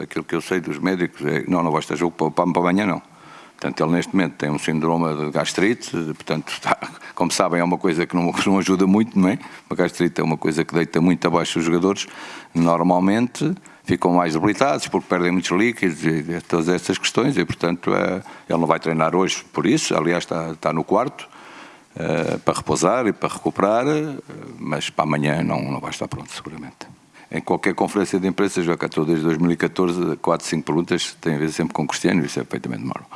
aquilo que eu sei dos médicos é não, não vai estar jogo para, para amanhã, não. Portanto, ele neste momento tem um síndrome de gastrite, portanto, está, como sabem, é uma coisa que não, não ajuda muito, não é? A gastrite é uma coisa que deita muito abaixo os jogadores. Normalmente ficam mais debilitados porque perdem muitos líquidos e todas essas questões e, portanto, é, ele não vai treinar hoje por isso. Aliás, está, está no quarto é, para repousar e para recuperar, mas para amanhã não, não vai estar pronto, seguramente. Em qualquer conferência de imprensa, já cá estou desde 2014, 4, 5 perguntas, tem a ver sempre com Cristiano, isso é perfeitamente normal.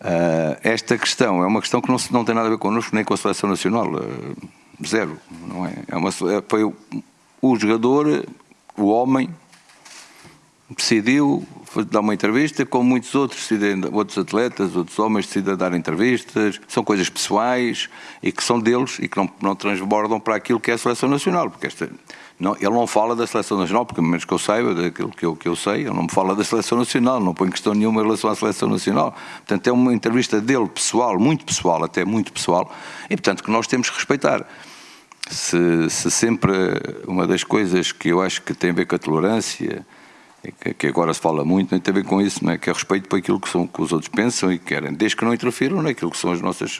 Uh, esta questão é uma questão que não, não tem nada a ver connosco nem com a seleção nacional. Uh, zero. Não é? é uma, é, foi o, o, jogador, o homem, decidiu dar uma entrevista, como muitos outros, outros atletas, outros homens decidem dar entrevistas. São coisas pessoais e que são deles e que não, não transbordam para aquilo que é a seleção nacional. Porque esta, não, ele não fala da seleção nacional, porque menos que eu saiba, daquilo que eu, que eu sei, ele não me fala da seleção nacional, não põe questão nenhuma em relação à seleção nacional. Portanto, é uma entrevista dele, pessoal, muito pessoal, até muito pessoal, e portanto que nós temos que respeitar. Se, se sempre uma das coisas que eu acho que tem a ver com a tolerância, que agora se fala muito, não tem a ver com isso, não é? que é respeito para aquilo que, são, que os outros pensam e querem, desde que não interfiram naquilo que são as nossas,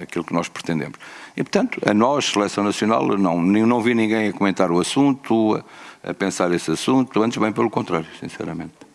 aquilo que nós pretendemos. E, portanto, a nós, Seleção Nacional, não, não vi ninguém a comentar o assunto, a, a pensar esse assunto, antes bem pelo contrário, sinceramente.